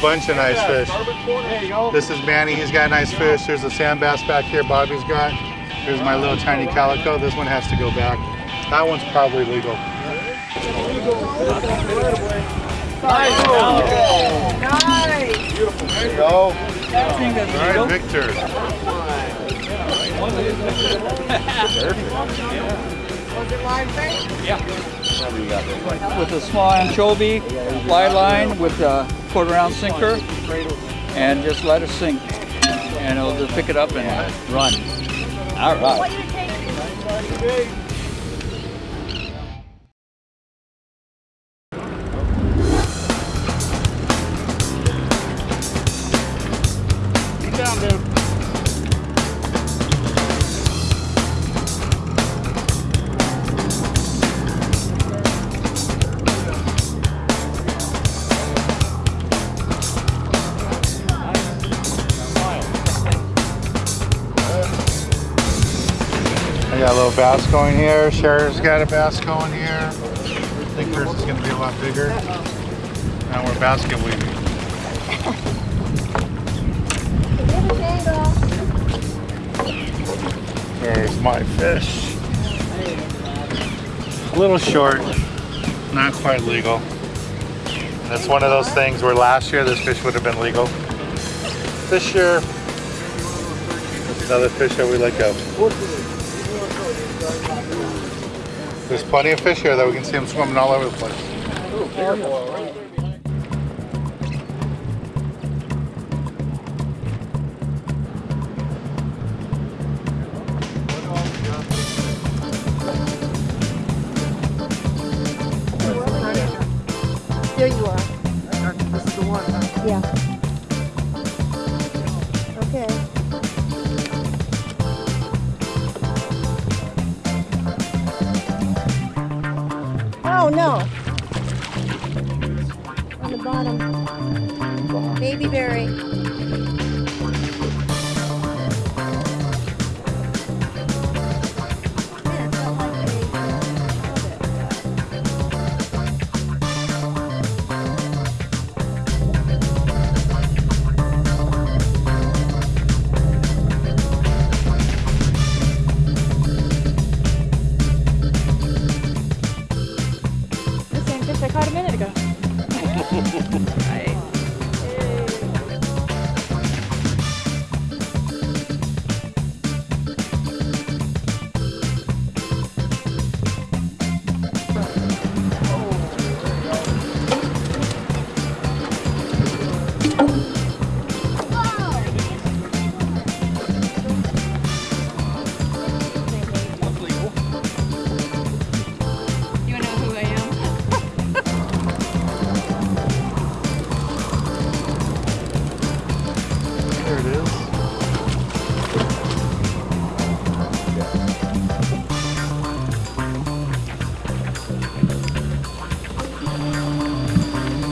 bunch of nice fish. This is Manny, he's got a nice fish. There's a sand bass back here Bobby's got. There's my little tiny calico. This one has to go back. That one's probably legal. Nice. There you go. All right, Victor. Yeah. with a small anchovy, fly line with a quarter ounce sinker, and just let it sink. And it'll just pick it up and run. All right. Got a little bass going here. Cher's got a bass going here. I think hers is going to be a lot bigger. Now we're basket weaving. There's my fish. A little short, not quite legal. That's one of those things where last year this fish would have been legal. This year, another fish that we let go. There's plenty of fish here that we can see them swimming all over the place. There you are. This is the one. huh? Yeah. Okay. Oh, no. On the bottom. Baby barry.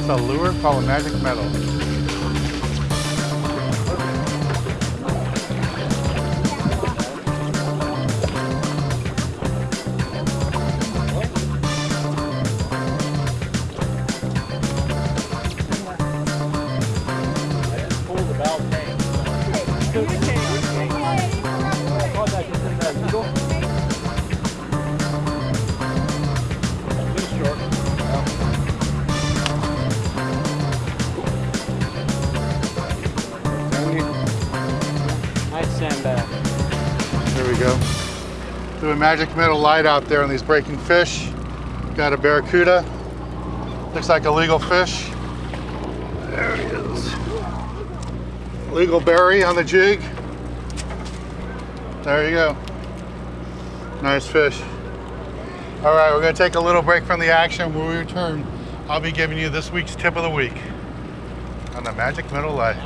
A lure called magic metal. Nice go. Do a magic metal light out there on these breaking fish. Got a barracuda. Looks like a legal fish. There he is. Legal barry on the jig. There you go. Nice fish. All right, we're gonna take a little break from the action. When we return, I'll be giving you this week's tip of the week on the magic metal light.